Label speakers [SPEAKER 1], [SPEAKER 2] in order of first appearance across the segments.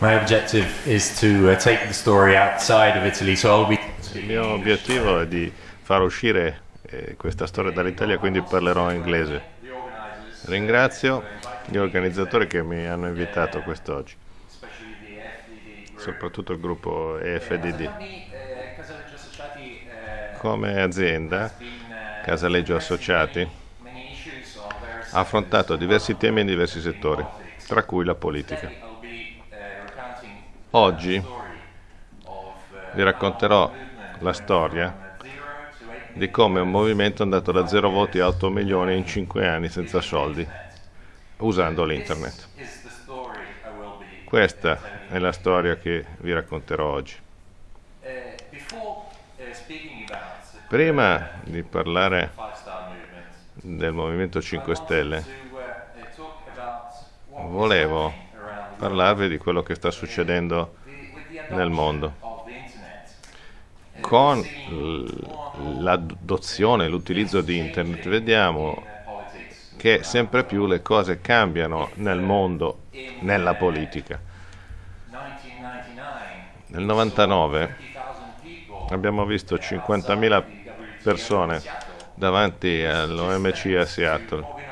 [SPEAKER 1] My objective is to uh, take the story outside of Italy, so I'll be.
[SPEAKER 2] Il mio obiettivo è di far uscire eh, questa storia dall'Italia, quindi parlerò inglese. Ringrazio gli organizzatori che mi hanno invitato quest'oggi, soprattutto il gruppo EFDD. Come azienda, Casaleggio Associati ha affrontato diversi temi in diversi settori, tra cui la politica. Oggi vi racconterò la storia di come un movimento è andato da 0 voti a 8 milioni in 5 anni senza soldi, usando l'internet. Questa è la storia che vi racconterò oggi. Prima di parlare del Movimento 5 Stelle, volevo parlarvi di quello che sta succedendo nel mondo. Con l'adozione, l'utilizzo di Internet, vediamo che sempre più le cose cambiano nel mondo, nella politica. Nel 99 abbiamo visto 50.000 persone davanti all'OMC a Seattle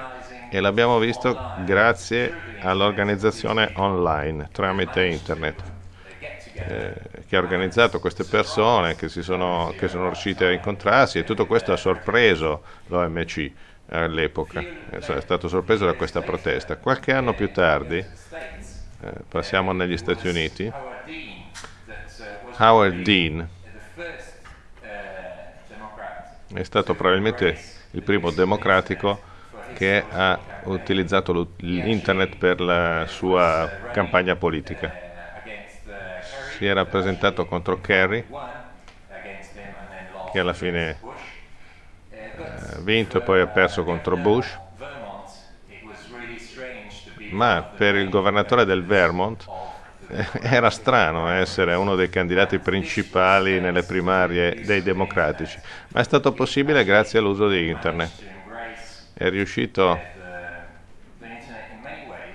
[SPEAKER 2] e l'abbiamo visto grazie all'organizzazione online tramite internet. Eh, che ha organizzato queste persone che, sono, che sono riuscite a incontrarsi e tutto questo ha sorpreso l'OMC all'epoca, è stato sorpreso da questa protesta. Qualche anno più tardi, eh, passiamo negli Stati Uniti, Howard Dean è stato probabilmente il primo democratico che ha utilizzato l'internet per la sua campagna politica. Si era presentato contro Kerry, che alla fine ha vinto e poi ha perso contro Bush, ma per il governatore del Vermont era strano essere uno dei candidati principali nelle primarie dei democratici, ma è stato possibile grazie all'uso di internet. È riuscito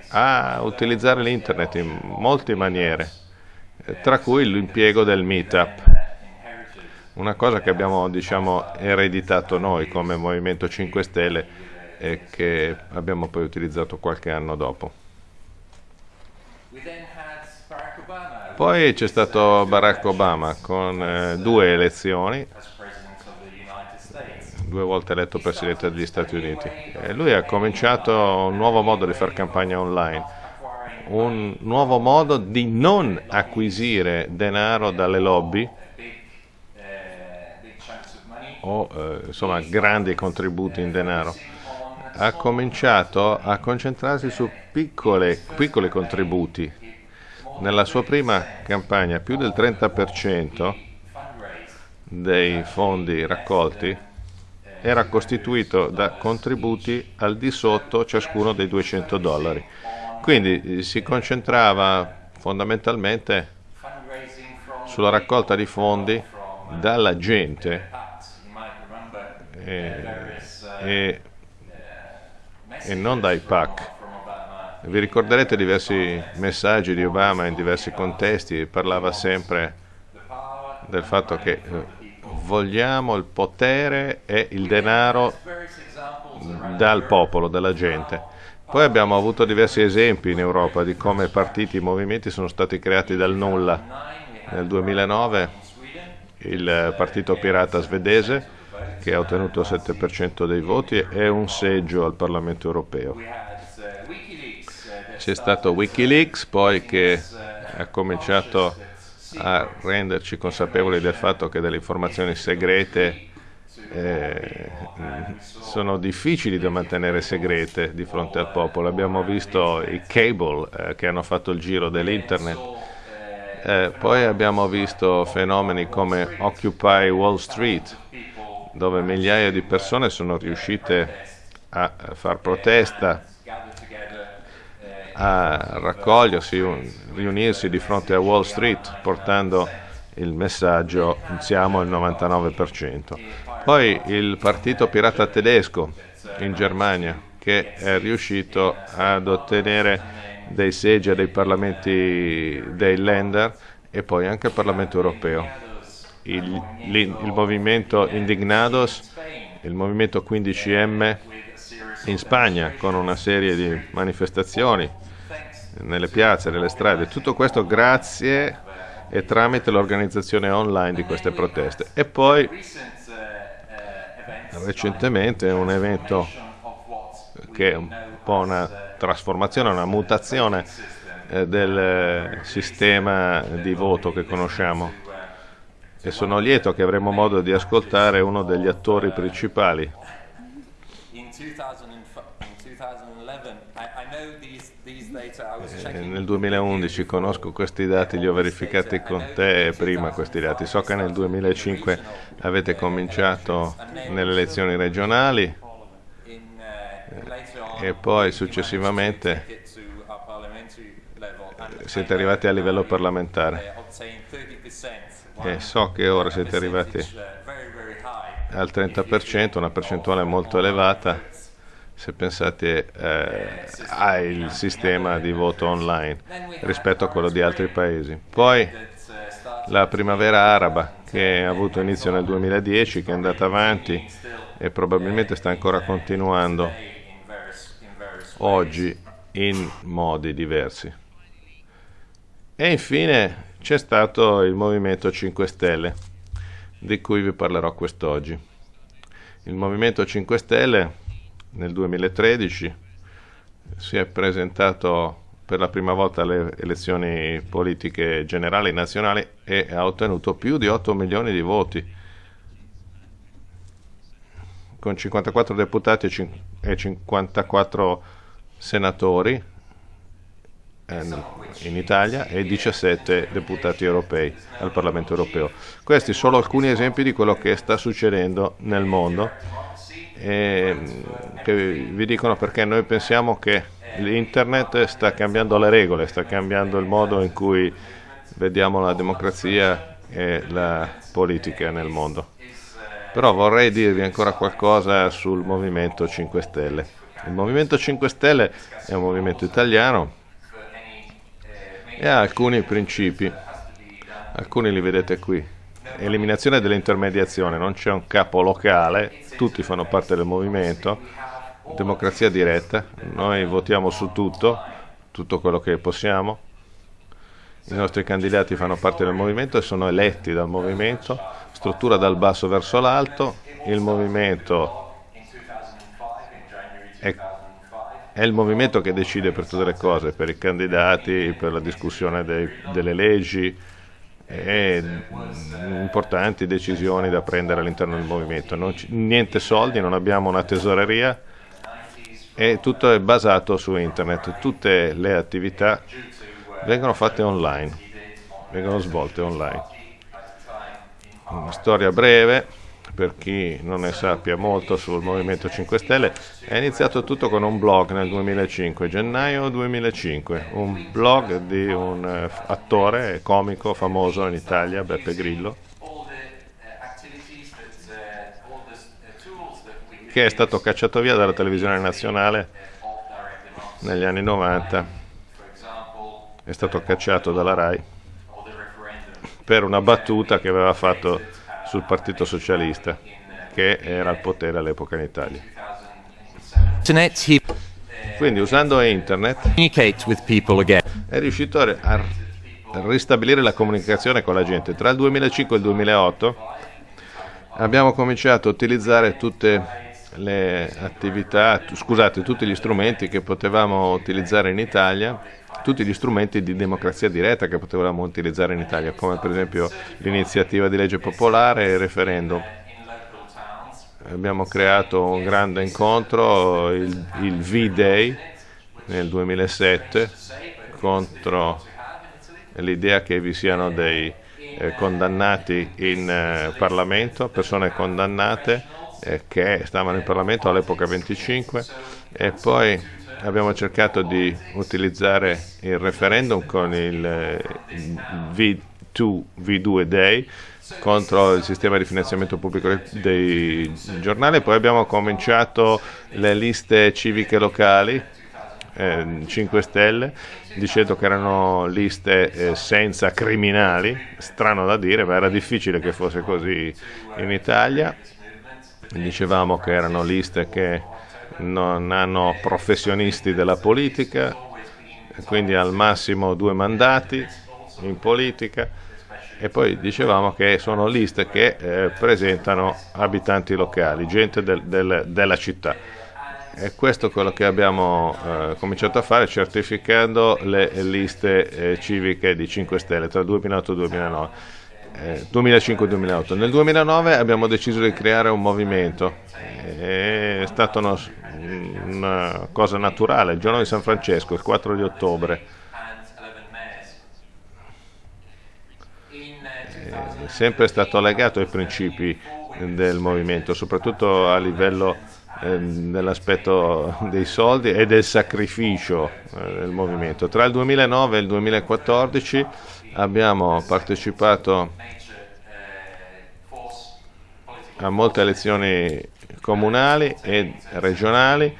[SPEAKER 2] a utilizzare l'internet in molte maniere, tra cui l'impiego del meetup, una cosa che abbiamo diciamo, ereditato noi come Movimento 5 Stelle e che abbiamo poi utilizzato qualche anno dopo. Poi c'è stato Barack Obama con eh, due elezioni, due volte eletto Presidente degli Stati Uniti. E lui ha cominciato un nuovo modo di fare campagna online, un nuovo modo di non acquisire denaro dalle lobby o eh, insomma grandi contributi in denaro. Ha cominciato a concentrarsi su piccole, piccoli contributi nella sua prima campagna più del 30% dei fondi raccolti era costituito da contributi al di sotto ciascuno dei 200 dollari. Quindi si concentrava fondamentalmente sulla raccolta di fondi dalla gente e, e, e non dai PAC. Vi ricorderete diversi messaggi di Obama in diversi contesti, parlava sempre del fatto che eh, vogliamo il potere e il denaro dal popolo, dalla gente. Poi abbiamo avuto diversi esempi in Europa di come partiti e movimenti sono stati creati dal nulla. Nel 2009 il partito pirata svedese, che ha ottenuto il 7% dei voti, e un seggio al Parlamento europeo c'è stato Wikileaks poi che ha cominciato a renderci consapevoli del fatto che delle informazioni segrete eh, sono difficili da mantenere segrete di fronte al popolo. Abbiamo visto i cable eh, che hanno fatto il giro dell'internet, eh, poi abbiamo visto fenomeni come Occupy Wall Street, dove migliaia di persone sono riuscite a far protesta a raccogliersi, riunirsi di fronte a Wall Street portando il messaggio siamo al 99%. Poi il partito pirata tedesco in Germania che è riuscito ad ottenere dei seggi dei parlamenti dei lender e poi anche al Parlamento europeo. Il, il, il movimento Indignados, il movimento 15M in Spagna con una serie di manifestazioni nelle piazze, nelle strade, tutto questo grazie e tramite l'organizzazione online di queste proteste. E poi recentemente un evento che è un po' una trasformazione, una mutazione eh, del sistema di voto che conosciamo e sono lieto che avremo modo di ascoltare uno degli attori principali. Eh, nel 2011 conosco questi dati, li ho verificati con te prima questi dati. So che nel 2005 avete cominciato nelle elezioni regionali. e poi successivamente siete arrivati a livello parlamentare. E so che ora siete arrivati al 30%, una percentuale molto elevata se pensate eh, al sistema di voto online rispetto a quello di altri paesi. Poi la primavera araba che ha avuto inizio nel 2010, che è andata avanti e probabilmente sta ancora continuando oggi in modi diversi. E infine c'è stato il Movimento 5 Stelle, di cui vi parlerò quest'oggi. Il Movimento 5 Stelle nel 2013 si è presentato per la prima volta alle elezioni politiche generali nazionali e ha ottenuto più di 8 milioni di voti con 54 deputati e 54 senatori eh, in Italia e 17 deputati europei al Parlamento europeo. Questi sono alcuni esempi di quello che sta succedendo nel mondo e che vi dicono perché noi pensiamo che l'internet sta cambiando le regole, sta cambiando il modo in cui vediamo la democrazia e la politica nel mondo. Però vorrei dirvi ancora qualcosa sul Movimento 5 Stelle. Il Movimento 5 Stelle è un movimento italiano e ha alcuni principi, alcuni li vedete qui eliminazione dell'intermediazione, non c'è un capo locale, tutti fanno parte del movimento, democrazia diretta, noi votiamo su tutto, tutto quello che possiamo, i nostri candidati fanno parte del movimento e sono eletti dal movimento, struttura dal basso verso l'alto, il movimento è, è, il movimento che decide per tutte le cose, per i candidati, per la discussione dei, delle leggi, e importanti decisioni da prendere all'interno del movimento. Niente soldi, non abbiamo una tesoreria e tutto è basato su internet. Tutte le attività vengono fatte online, vengono svolte online. Una storia breve per chi non ne sappia molto sul Movimento 5 Stelle, è iniziato tutto con un blog nel 2005, gennaio 2005, un blog di un eh, attore comico famoso in Italia, Beppe Grillo, che è stato cacciato via dalla televisione nazionale negli anni 90, è stato cacciato dalla RAI per una battuta che aveva fatto sul Partito Socialista che era al potere all'epoca in Italia. Quindi usando internet è riuscito a ristabilire la comunicazione con la gente. Tra il 2005 e il 2008 abbiamo cominciato a utilizzare tutte le attività, scusate, tutti gli strumenti che potevamo utilizzare in Italia tutti gli strumenti di democrazia diretta che potevamo utilizzare in Italia, come per esempio l'iniziativa di legge popolare e il referendum. Abbiamo creato un grande incontro, il, il V-Day nel 2007, contro l'idea che vi siano dei eh, condannati in eh, Parlamento, persone condannate eh, che stavano in Parlamento all'epoca 25 e poi abbiamo cercato di utilizzare il referendum con il eh, V2, V2 Day contro il sistema di finanziamento pubblico dei giornali, poi abbiamo cominciato le liste civiche locali eh, 5 Stelle dicendo che erano liste eh, senza criminali, strano da dire, ma era difficile che fosse così in Italia. Dicevamo che erano liste che non hanno professionisti della politica, quindi al massimo due mandati in politica e poi dicevamo che sono liste che eh, presentano abitanti locali, gente del, del, della città. E questo è quello che abbiamo eh, cominciato a fare certificando le liste eh, civiche di 5 Stelle tra 2008 e 2009. 2005-2008. Nel 2009 abbiamo deciso di creare un movimento, è stata una, una cosa naturale, il giorno di San Francesco, il 4 di ottobre è sempre stato legato ai principi del movimento, soprattutto a livello eh, dell'aspetto dei soldi e del sacrificio eh, del movimento. Tra il 2009 e il 2014 abbiamo partecipato a molte elezioni comunali e regionali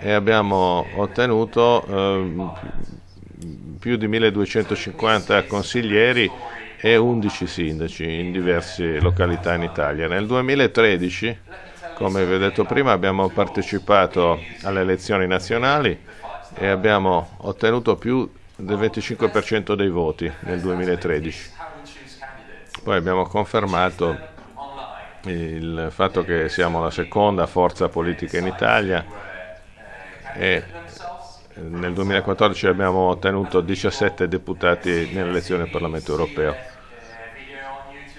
[SPEAKER 2] e abbiamo ottenuto eh, più di 1250 consiglieri e 11 sindaci in diverse località in Italia. Nel 2013, come vi ho detto prima, abbiamo partecipato alle elezioni nazionali e abbiamo ottenuto più del 25% dei voti nel 2013. Poi abbiamo confermato il fatto che siamo la seconda forza politica in Italia e nel 2014 abbiamo ottenuto 17 deputati nelle elezioni al Parlamento europeo.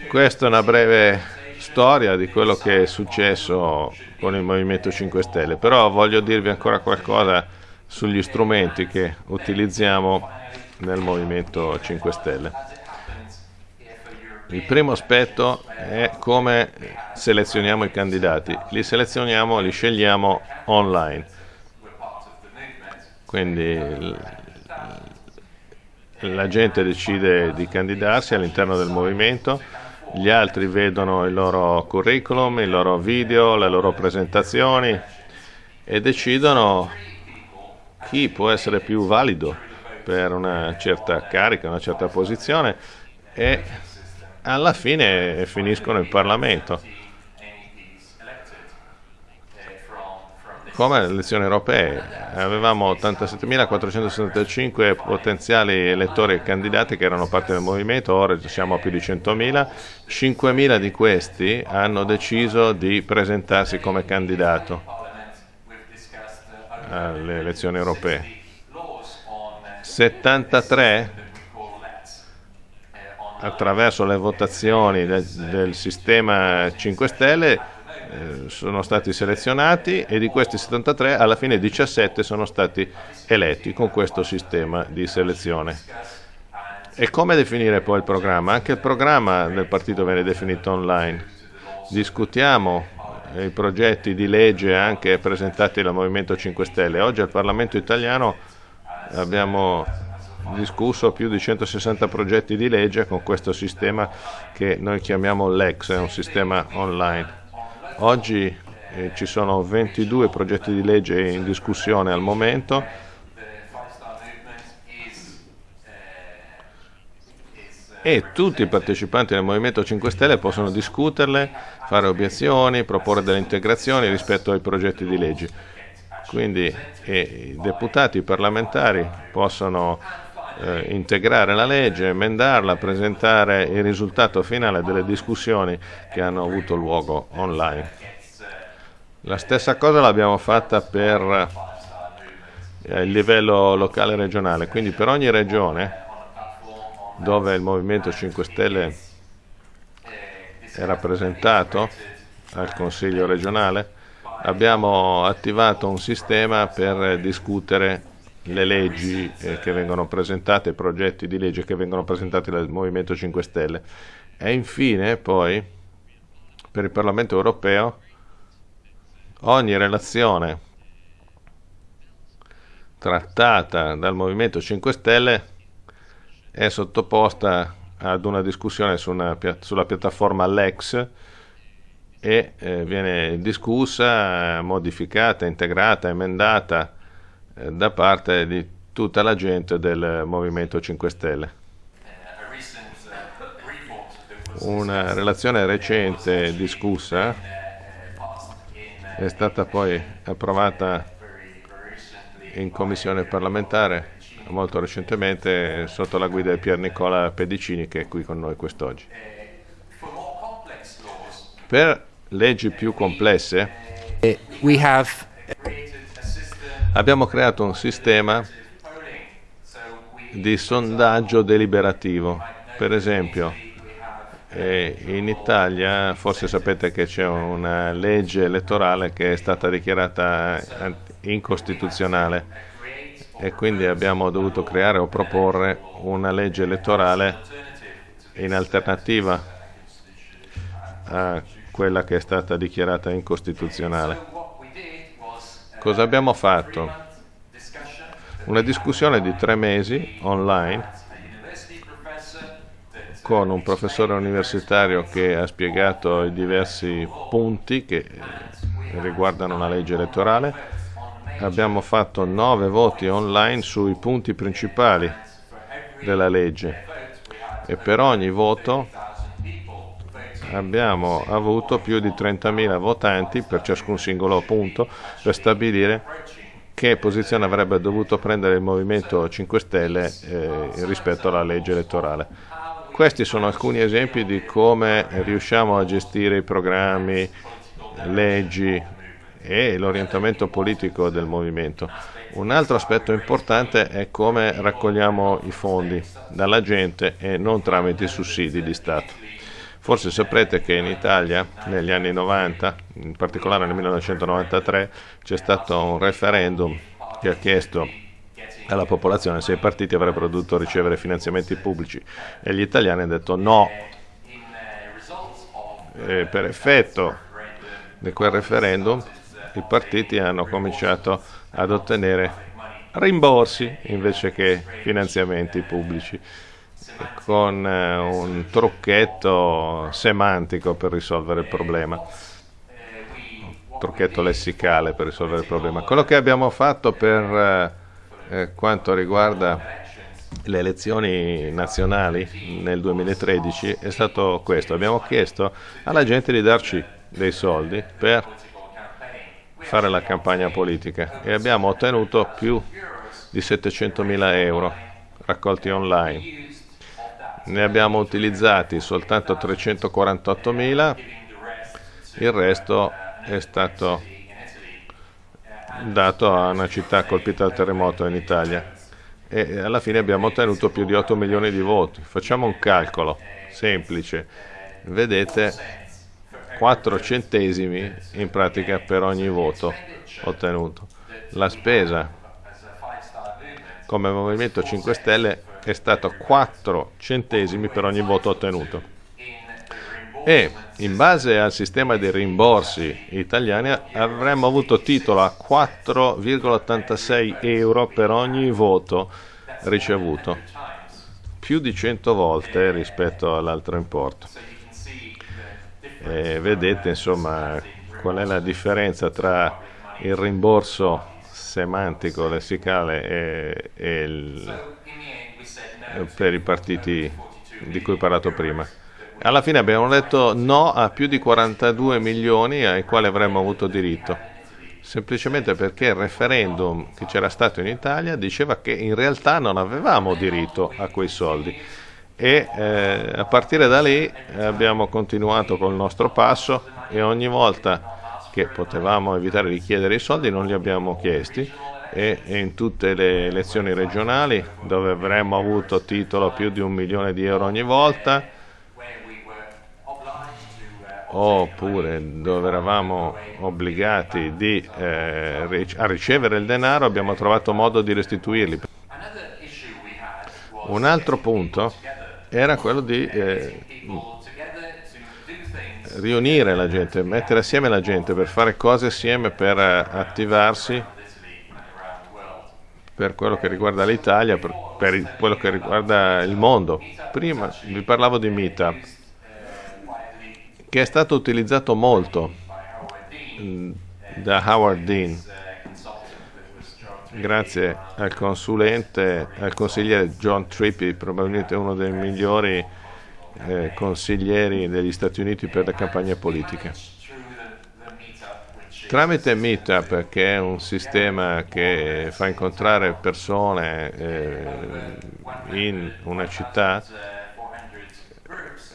[SPEAKER 2] Questa è una breve storia di quello che è successo con il Movimento 5 Stelle, però voglio dirvi ancora qualcosa sugli strumenti che utilizziamo nel Movimento 5 Stelle. Il primo aspetto è come selezioniamo i candidati. Li selezioniamo, li scegliamo online. Quindi la gente decide di candidarsi all'interno del movimento gli altri vedono il loro curriculum, il loro video, le loro presentazioni e decidono chi può essere più valido per una certa carica, una certa posizione e alla fine finiscono in Parlamento. come alle elezioni europee. Avevamo 87.475 potenziali elettori e candidati che erano parte del movimento, ora siamo a più di 100.000. 5.000 di questi hanno deciso di presentarsi come candidato alle elezioni europee. 73 attraverso le votazioni del, del sistema 5 Stelle eh, sono stati selezionati e di questi 73 alla fine 17 sono stati eletti con questo sistema di selezione. E come definire poi il programma? Anche il programma del partito viene definito online. Discutiamo i progetti di legge anche presentati dal Movimento 5 Stelle. Oggi al Parlamento italiano abbiamo discusso più di 160 progetti di legge con questo sistema che noi chiamiamo LEX, è un sistema online. Oggi eh, ci sono 22 progetti di legge in discussione al momento. E tutti i partecipanti del Movimento 5 Stelle possono discuterle, fare obiezioni, proporre delle integrazioni rispetto ai progetti di legge. Quindi eh, i deputati, i parlamentari possono eh, integrare la legge, emendarla, presentare il risultato finale delle discussioni che hanno avuto luogo online. La stessa cosa l'abbiamo fatta per eh, il livello locale e regionale, quindi per ogni regione dove il Movimento 5 Stelle è rappresentato al Consiglio regionale, abbiamo attivato un sistema per discutere le leggi eh, che vengono presentate, i progetti di legge che vengono presentati dal Movimento 5 Stelle. E infine poi per il Parlamento europeo ogni relazione trattata dal Movimento 5 Stelle è sottoposta ad una discussione su una, sulla piattaforma Lex e eh, viene discussa, modificata, integrata, emendata da parte di tutta la gente del Movimento 5 Stelle. Una relazione recente discussa è stata poi approvata in commissione parlamentare molto recentemente sotto la guida di Pier Nicola Pedicini che è qui con noi quest'oggi. Per leggi più complesse abbiamo creato un sistema di sondaggio deliberativo. Per esempio, eh, in Italia forse sapete che c'è una legge elettorale che è stata dichiarata incostituzionale e quindi abbiamo dovuto creare o proporre una legge elettorale in alternativa a quella che è stata dichiarata incostituzionale. Cosa abbiamo fatto? Una discussione di tre mesi online con un professore universitario che ha spiegato i diversi punti che riguardano la legge elettorale abbiamo fatto nove voti online sui punti principali della legge e per ogni voto abbiamo avuto più di 30.000 votanti per ciascun singolo punto per stabilire che posizione avrebbe dovuto prendere il Movimento 5 Stelle eh, rispetto alla legge elettorale. Questi sono alcuni esempi di come riusciamo a gestire i programmi, leggi, e l'orientamento politico del movimento. Un altro aspetto importante è come raccogliamo i fondi dalla gente e non tramite i sussidi di Stato. Forse saprete che in Italia negli anni 90, in particolare nel 1993, c'è stato un referendum che ha chiesto alla popolazione se i partiti avrebbero dovuto ricevere finanziamenti pubblici e gli italiani hanno detto no. E per effetto di quel referendum i partiti hanno cominciato ad ottenere rimborsi invece che finanziamenti pubblici con eh, un trucchetto semantico per risolvere il problema. Trucchetto lessicale per risolvere il problema. Quello che abbiamo fatto per eh, eh quanto riguarda le elezioni nazionali nel 2013 è stato questo. Abbiamo chiesto alla gente di darci dei soldi per fare la campagna politica e abbiamo ottenuto più di 700 mila euro raccolti online. Ne abbiamo utilizzati soltanto 348 mila, il resto è stato dato a una città colpita dal terremoto in Italia e alla fine abbiamo ottenuto più di 8 milioni di voti. Facciamo un calcolo semplice, vedete 4 centesimi in pratica per ogni voto ottenuto. La spesa come Movimento 5 Stelle è stato 4 centesimi per ogni voto ottenuto. E in base al sistema dei rimborsi italiani avremmo avuto titolo a 4,86 euro per ogni voto ricevuto, più di 100 volte rispetto all'altro importo e vedete insomma qual è la differenza tra il rimborso semantico, lessicale e, e il, per i partiti di cui ho parlato prima. Alla fine abbiamo detto no a più di 42 milioni ai quali avremmo avuto diritto, semplicemente perché il referendum che c'era stato in Italia diceva che in realtà non avevamo diritto a quei soldi. E eh, a partire da lì abbiamo continuato col nostro passo e ogni volta che potevamo evitare di chiedere i soldi non li abbiamo chiesti e in tutte le elezioni regionali dove avremmo avuto titolo più di un milione di euro ogni volta oppure dove eravamo obbligati di, eh, a ricevere il denaro abbiamo trovato modo di restituirli. Un altro punto era quello di eh, riunire la gente, mettere assieme la gente per fare cose assieme, per attivarsi per quello che riguarda l'Italia, per, per, quello che riguarda il mondo. Prima vi parlavo di Meetup, che è stato utilizzato molto mm, da Howard Dean grazie al consulente, al consigliere John Trippi, probabilmente uno dei migliori eh, consiglieri degli Stati Uniti per le campagne politiche. Tramite Meetup, che è un sistema che fa incontrare persone eh, in una città,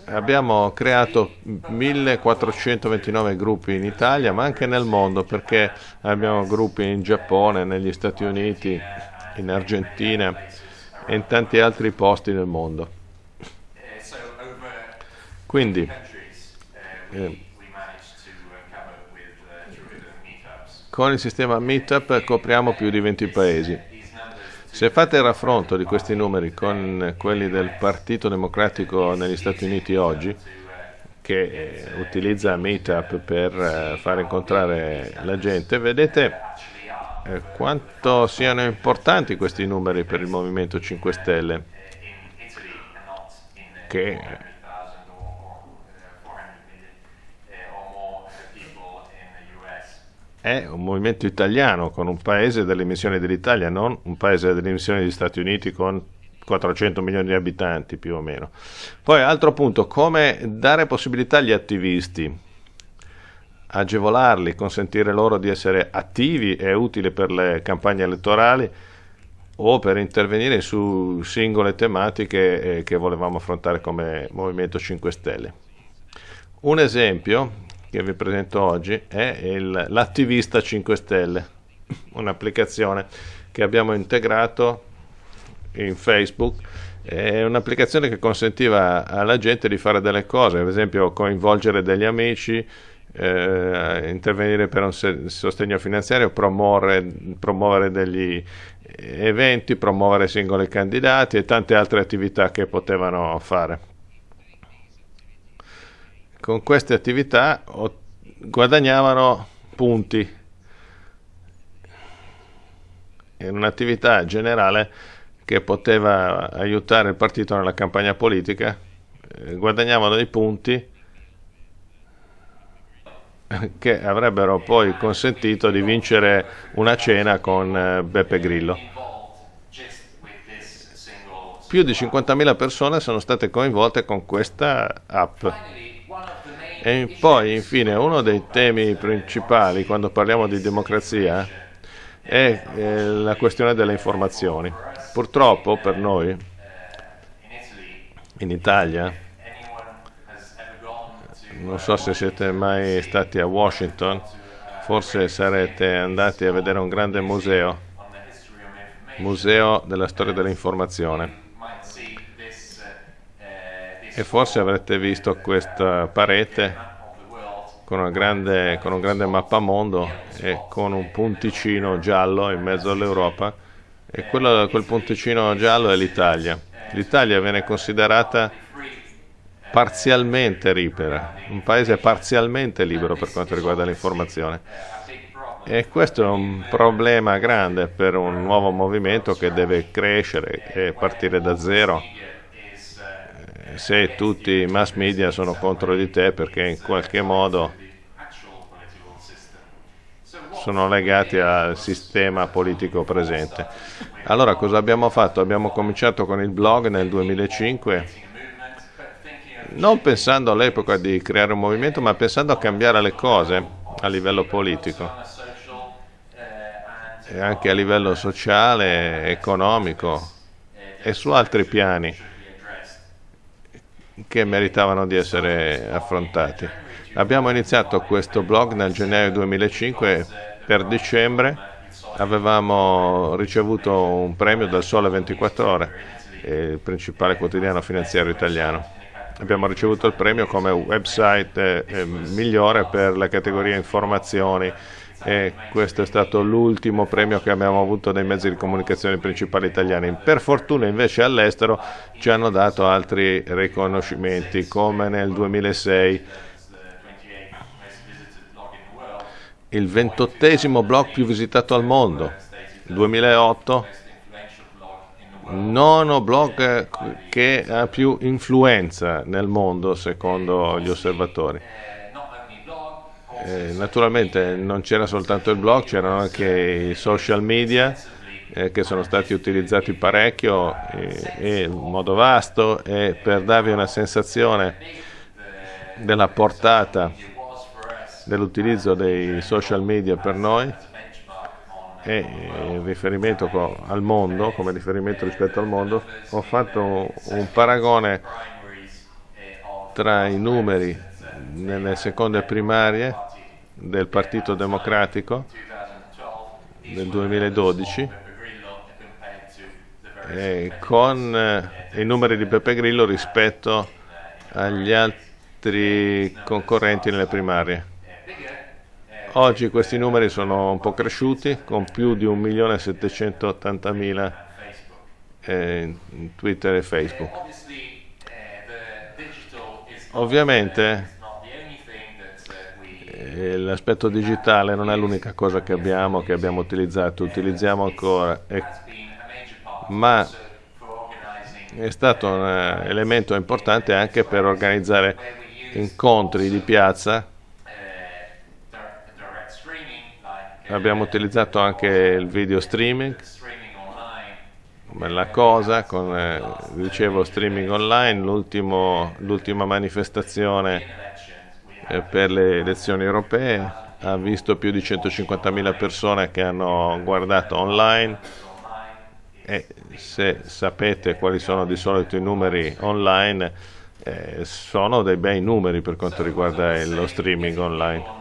[SPEAKER 2] abbiamo creato 1429 gruppi in Italia, ma anche nel mondo, perché abbiamo gruppi in Giappone, negli Stati Uniti, in Argentina e in tanti altri posti nel mondo. Quindi, eh, con il sistema Meetup copriamo più di 20 paesi. Se fate il raffronto di questi numeri con quelli del Partito Democratico negli Stati Uniti oggi, che eh, utilizza Meetup per eh, far incontrare la gente, vedete eh, quanto siano importanti questi numeri per il Movimento 5 Stelle, che è un movimento italiano con un paese delle missioni dell'Italia, non un paese delle missioni degli Stati Uniti con 400 milioni di abitanti più o meno. Poi altro punto, come dare possibilità agli attivisti, agevolarli, consentire loro di essere attivi e utili per le campagne elettorali o per intervenire su singole tematiche eh, che volevamo affrontare come Movimento 5 Stelle. Un esempio che vi presento oggi è il, l'Attivista 5 Stelle, un'applicazione che abbiamo integrato in Facebook. È un'applicazione che consentiva alla gente di fare delle cose, ad esempio coinvolgere degli amici, eh, intervenire per un sostegno finanziario, promuovere, promuovere degli eventi, promuovere singoli candidati e tante altre attività che potevano fare con queste attività guadagnavano punti in un'attività generale che poteva aiutare il partito nella campagna politica, eh, guadagnavano dei punti che avrebbero poi consentito di vincere una cena con eh, Beppe Grillo. Più di 50.000 persone sono state coinvolte con questa app. E poi, infine, uno dei temi principali quando parliamo di democrazia è eh, la questione delle informazioni. Purtroppo per noi, in Italia, non so se siete mai stati a Washington, forse sarete andati a vedere un grande museo, museo della storia dell'informazione e forse avrete visto questa parete con, grande, con un grande mappamondo e con un punticino giallo in mezzo all'Europa e quello, quel punticino giallo è l'Italia. L'Italia viene considerata parzialmente libera, un paese parzialmente libero per quanto riguarda l'informazione. E questo è un problema grande per un nuovo movimento che deve crescere e partire da zero se tutti i mass media sono contro di te perché in qualche modo sono legati al sistema politico presente. Allora cosa abbiamo fatto? Abbiamo cominciato con il blog nel 2005 non pensando all'epoca di creare un movimento, ma pensando a cambiare le cose a livello politico e anche a livello sociale, economico e su altri piani che meritavano di essere affrontati. Abbiamo iniziato questo blog nel gennaio 2005 per dicembre avevamo ricevuto un premio dal Sole 24 Ore, il principale quotidiano finanziario italiano. Abbiamo ricevuto il premio come website eh, migliore per la categoria informazioni e questo è stato l'ultimo premio che abbiamo avuto dai mezzi di comunicazione principali italiani. Per fortuna invece all'estero ci hanno dato altri riconoscimenti come nel 2006 il ventottesimo blog più visitato al mondo, 2008 nono blog che ha più influenza nel mondo secondo gli osservatori. Eh, naturalmente non c'era soltanto il blog, c'erano anche i social media eh, che sono stati utilizzati parecchio e, e in modo vasto e per darvi una sensazione della portata dell'utilizzo dei social media per noi e in riferimento al mondo, come riferimento rispetto al mondo, ho fatto un paragone tra i numeri nelle seconde primarie del Partito Democratico del 2012 con eh, i numeri di Beppe Grillo rispetto agli altri concorrenti nelle primarie. Oggi questi numeri sono un po' cresciuti con più di 1.780.000 eh, in Twitter e Facebook. Ovviamente l'aspetto digitale non è l'unica cosa che abbiamo, che abbiamo utilizzato, utilizziamo ancora, e, ma è stato un eh, elemento importante anche per organizzare incontri di piazza. Abbiamo utilizzato anche il video streaming. Bella cosa con eh, dicevo streaming online l'ultima manifestazione eh, per le elezioni europee ha visto più di 150.000 persone che hanno guardato online e se sapete quali sono di solito i numeri online eh, sono dei bei numeri per quanto riguarda lo streaming online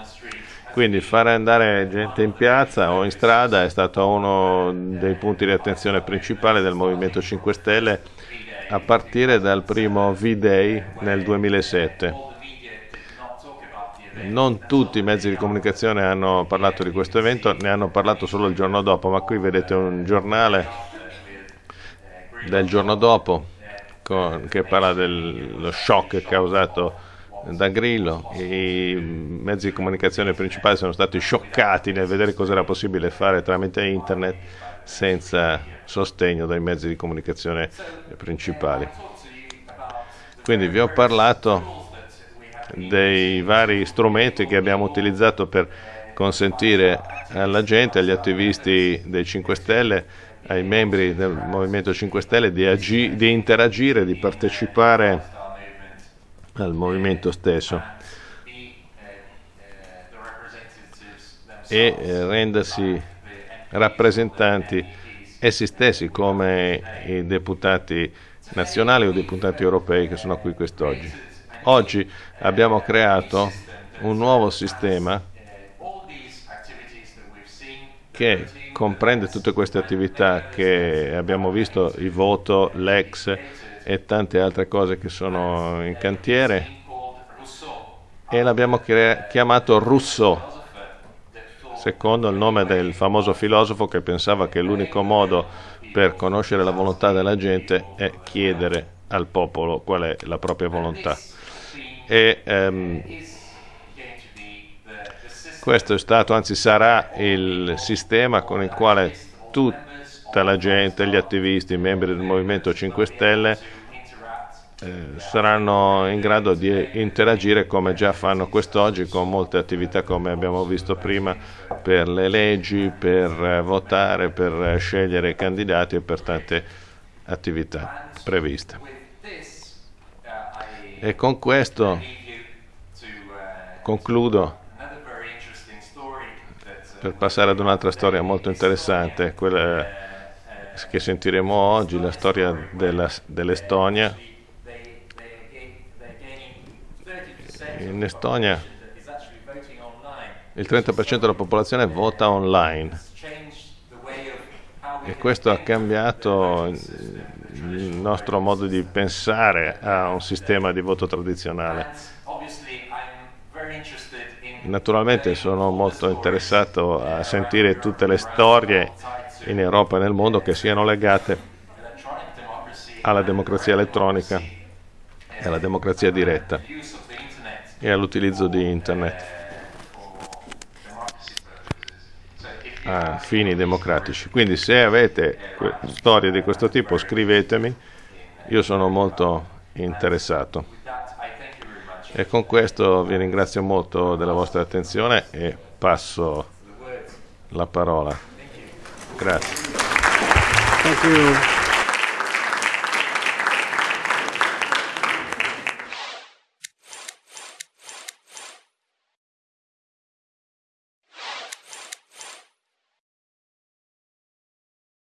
[SPEAKER 2] quindi fare andare gente in piazza o in strada è stato uno dei punti di attenzione principali del Movimento 5 Stelle a partire dal primo V-Day nel 2007. Non tutti i mezzi di comunicazione hanno parlato di questo evento, ne hanno parlato solo il giorno dopo, ma qui vedete un giornale del giorno dopo con, che parla dello shock causato da Grillo, i mezzi di comunicazione principali sono stati scioccati nel vedere cosa era possibile fare tramite internet senza sostegno dai mezzi di comunicazione principali. Quindi vi ho parlato dei vari strumenti che abbiamo utilizzato per consentire alla gente, agli attivisti dei 5 Stelle, ai membri del Movimento 5 Stelle di, di interagire, di partecipare al movimento stesso e eh, rendersi rappresentanti essi stessi come i deputati nazionali o deputati europei che sono qui quest'oggi. Oggi abbiamo creato un nuovo sistema che comprende tutte queste attività che abbiamo visto, il voto, l'ex, e tante altre cose che sono in cantiere e l'abbiamo chiamato Rousseau, secondo il nome del famoso filosofo che pensava che l'unico modo per conoscere la volontà della gente è chiedere al popolo qual è la propria volontà. E, um, questo è stato, anzi sarà il sistema con il quale tutta la gente, gli attivisti, i membri del Movimento 5 Stelle eh, saranno in grado di interagire come già fanno quest'oggi con molte attività come abbiamo visto prima per le leggi, per eh, votare, per eh, scegliere i candidati e per tante attività previste. E con questo concludo per passare ad un'altra storia molto interessante, quella che sentiremo oggi, la storia dell'Estonia. In Estonia il 30% della popolazione vota online e questo ha cambiato il nostro modo di pensare a un sistema di voto tradizionale. Naturalmente sono molto interessato a sentire tutte le storie in Europa e nel mondo che siano legate alla democrazia elettronica e alla democrazia diretta e all'utilizzo di internet a fini democratici. Quindi se avete storie di questo tipo scrivetemi, io sono molto interessato. E con questo vi ringrazio molto della vostra attenzione e passo la parola. Grazie.